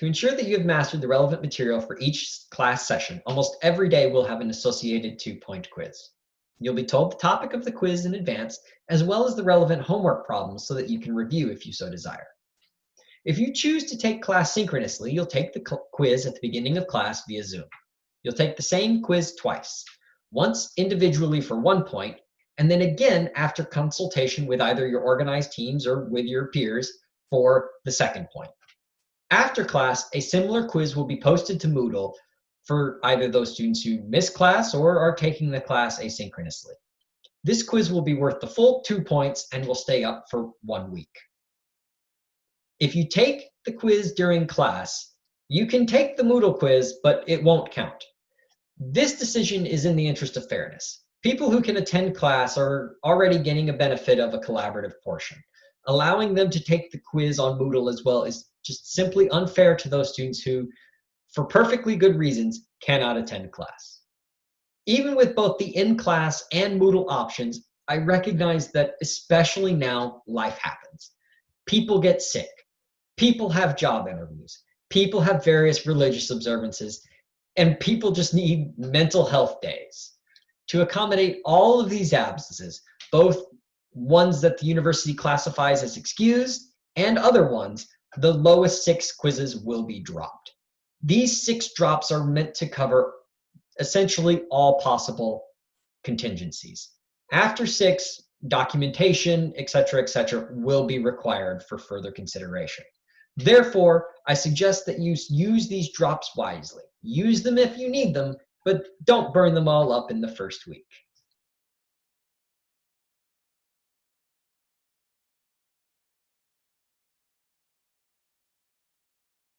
To ensure that you have mastered the relevant material for each class session, almost every day we'll have an associated two-point quiz. You'll be told the topic of the quiz in advance, as well as the relevant homework problems so that you can review if you so desire. If you choose to take class synchronously, you'll take the quiz at the beginning of class via Zoom. You'll take the same quiz twice, once individually for one point, and then again after consultation with either your organized teams or with your peers for the second point. After class, a similar quiz will be posted to Moodle for either those students who miss class or are taking the class asynchronously. This quiz will be worth the full two points and will stay up for one week. If you take the quiz during class, you can take the Moodle quiz, but it won't count. This decision is in the interest of fairness. People who can attend class are already getting a benefit of a collaborative portion. Allowing them to take the quiz on Moodle as well is just simply unfair to those students who, for perfectly good reasons, cannot attend class. Even with both the in-class and Moodle options, I recognize that especially now, life happens. People get sick. People have job interviews. People have various religious observances. And people just need mental health days. To accommodate all of these absences, both ones that the university classifies as excused and other ones, the lowest six quizzes will be dropped. These six drops are meant to cover essentially all possible contingencies. After six, documentation, etc., etc., will be required for further consideration. Therefore, I suggest that you use these drops wisely. Use them if you need them, but don't burn them all up in the first week.